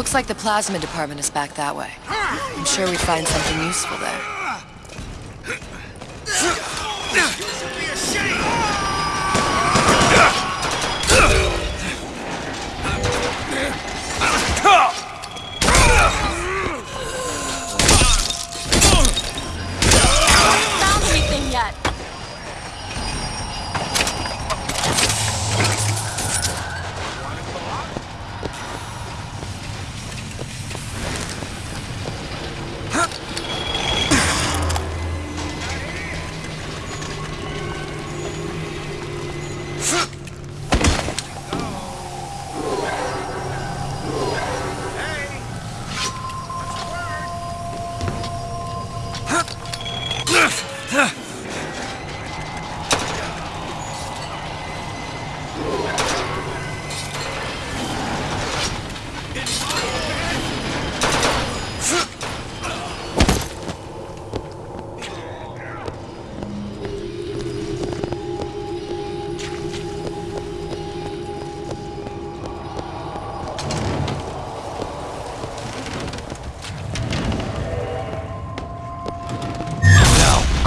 Looks like the plasma department is back that way. I'm sure we'd find something useful there.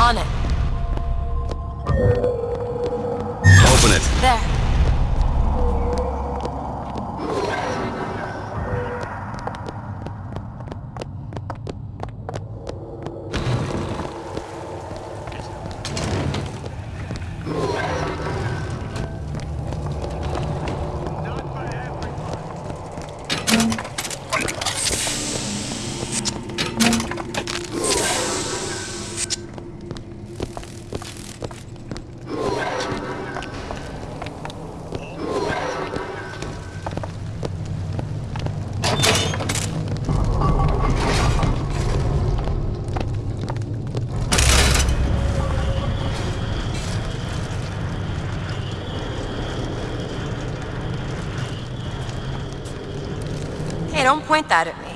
On it. Open it. There. Don't point that at me.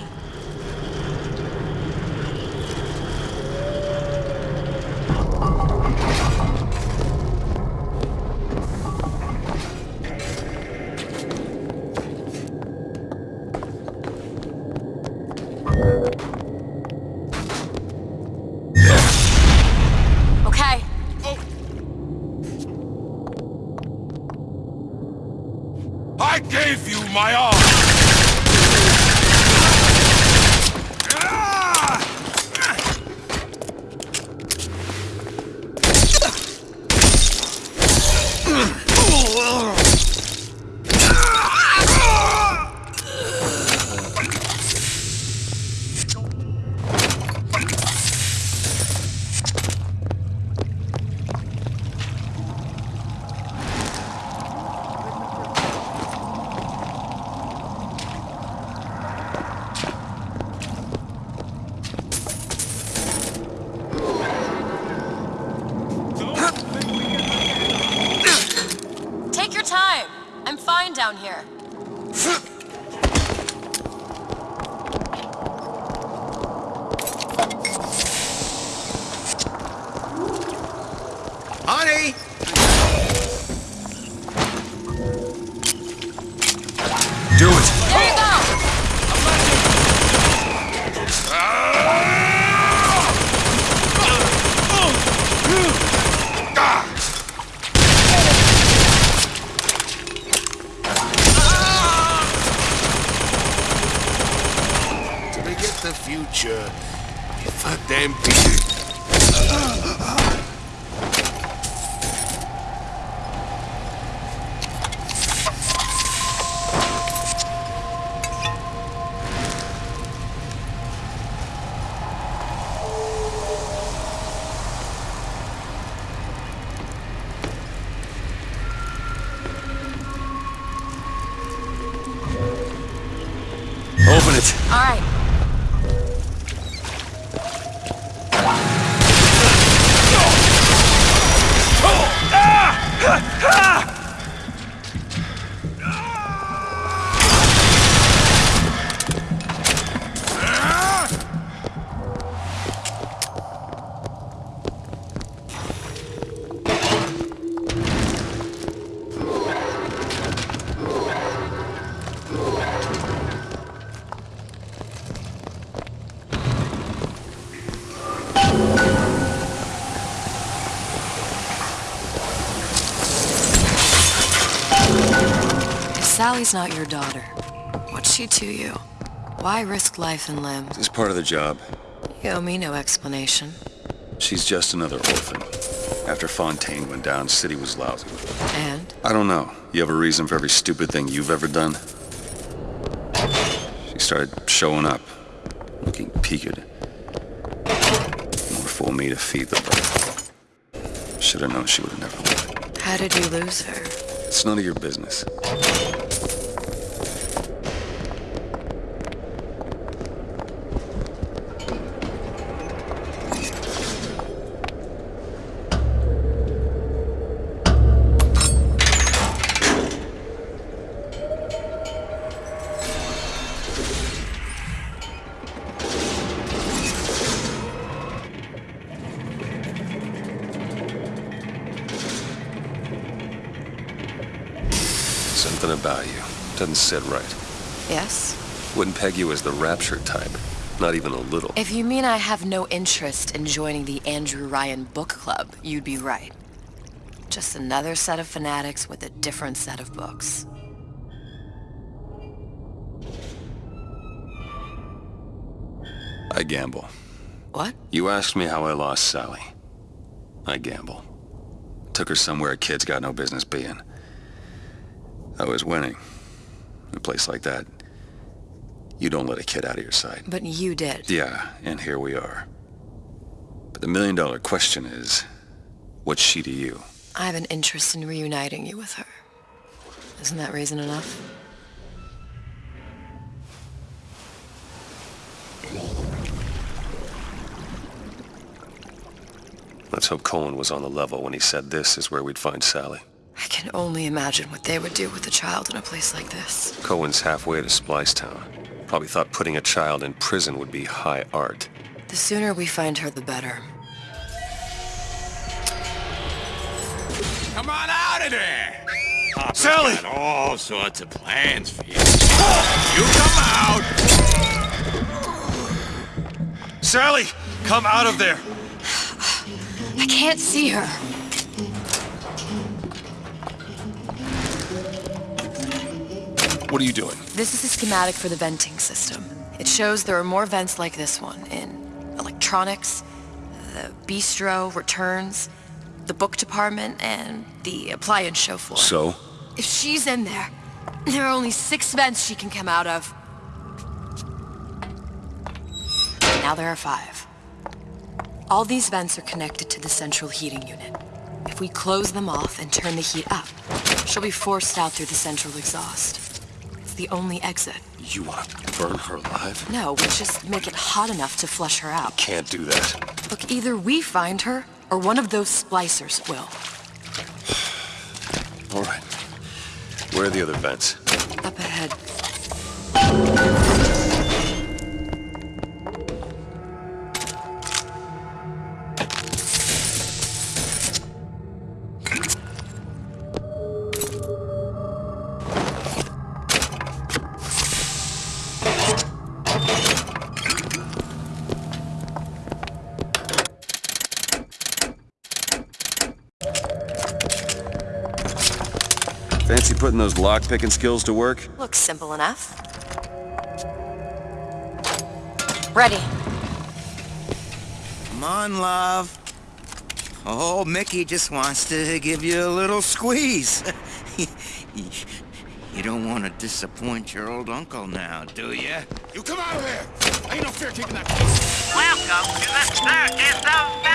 Okay. I gave you my arm! Honey! The future. If I damn Sally's not your daughter. What's she to you? Why risk life and limb? It's part of the job. You owe me no explanation. She's just another orphan. After Fontaine went down, City was lousy. And? I don't know. You have a reason for every stupid thing you've ever done? She started showing up, looking peaked. More for me to feed the bird. Should have known she would have never lived. How did you lose her? It's none of your business. Something about you. Doesn't sit right. Yes? Wouldn't peg you as the rapture type. Not even a little. If you mean I have no interest in joining the Andrew Ryan Book Club, you'd be right. Just another set of fanatics with a different set of books. I gamble. What? You asked me how I lost Sally. I gamble. Took her somewhere kids got no business being. I was winning. In a place like that, you don't let a kid out of your sight. But you did. Yeah, and here we are. But the million dollar question is, what's she to you? I have an interest in reuniting you with her. Isn't that reason enough? Let's hope Cohen was on the level when he said this is where we'd find Sally. I can only imagine what they would do with a child in a place like this. Cohen's halfway to Splicetown. Probably thought putting a child in prison would be high art. The sooner we find her, the better. Come on out of there! Papa's Sally! got all sorts of plans for you. You come out! Sally! Come out of there! I can't see her. What are you doing? This is a schematic for the venting system. It shows there are more vents like this one in electronics, the bistro, returns, the book department, and the appliance show floor. So? If she's in there, there are only six vents she can come out of. Now there are five. All these vents are connected to the central heating unit. If we close them off and turn the heat up, she'll be forced out through the central exhaust. The only exit. You want to burn her alive? No, we just make it hot enough to flush her out. Can't do that. Look, either we find her, or one of those splicers will. All right. Where are the other vents? Up ahead. Fancy putting those lock-picking skills to work? Looks simple enough. Ready. Come on, love. Oh, Mickey just wants to give you a little squeeze. you don't want to disappoint your old uncle now, do you? You come out of there! Ain't no fear keeping that close. Welcome to the Circus of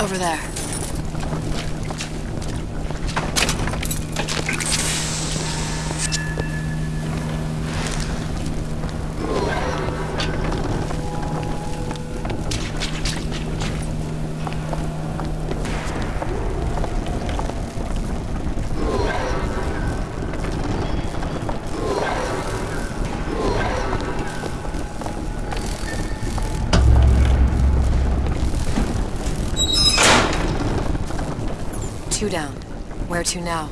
over there. Two down. Where to now?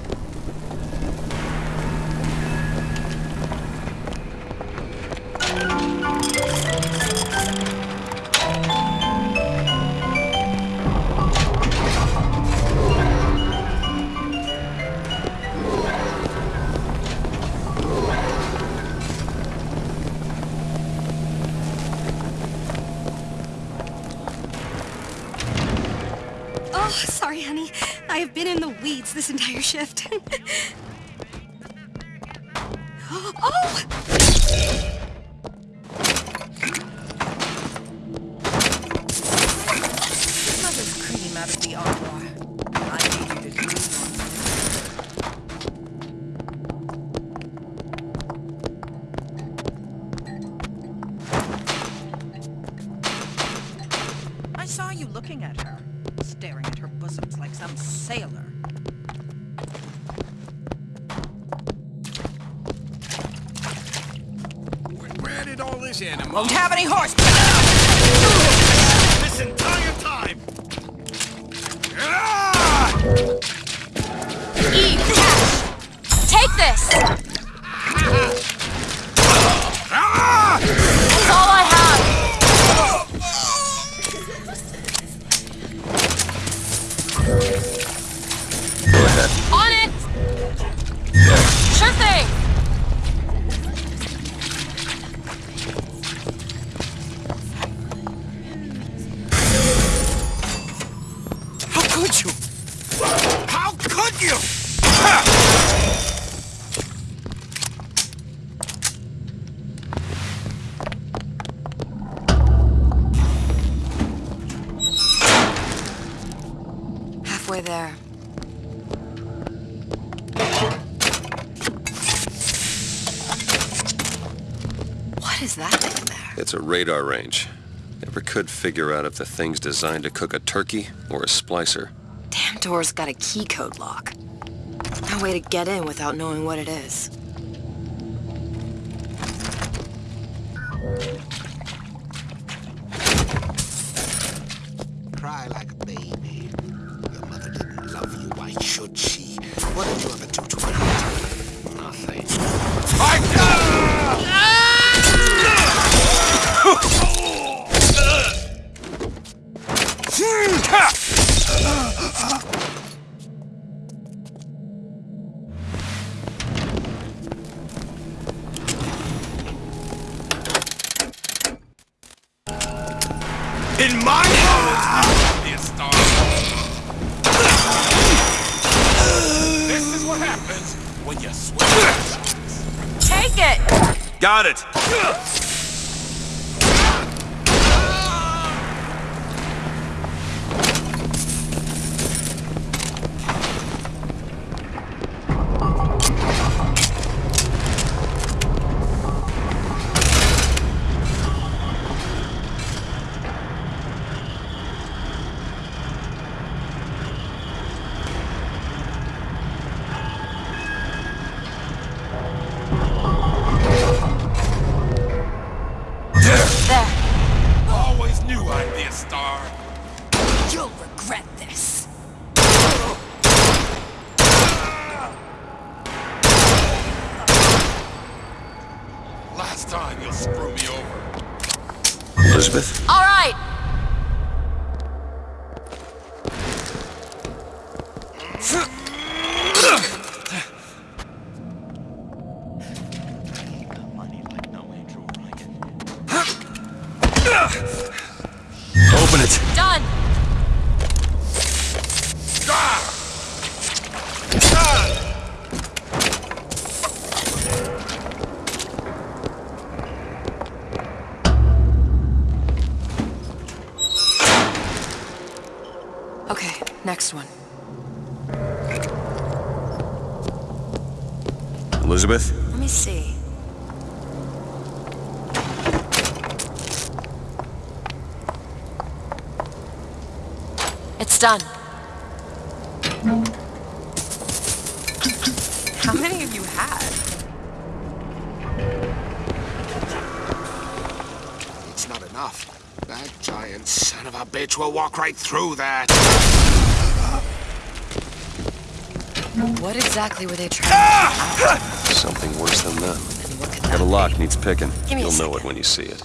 Weeds this entire shift. oh! Did all this animal? Won't have any horse. This entire time! Ah! Eve, cash! Take! This It's a radar range. Never could figure out if the thing's designed to cook a turkey or a splicer. Damn door's got a key code lock. No way to get in without knowing what it is. Cry like a baby. Your mother didn't love you. Why should she? What did you Got it! Time you'll screw me over. Elizabeth? All right! Open it! Done! Elizabeth? Let me see. It's done. How many have you had? It's not enough. That giant son of a bitch will walk right through that. What exactly were they trying to ah! get Something worse than that. out? And what could Got a lock, needs picking. Give me You'll know it when you see it.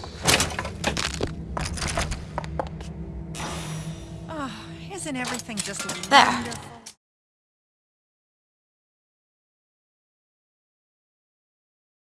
Ah, isn't everything just There. wonderful?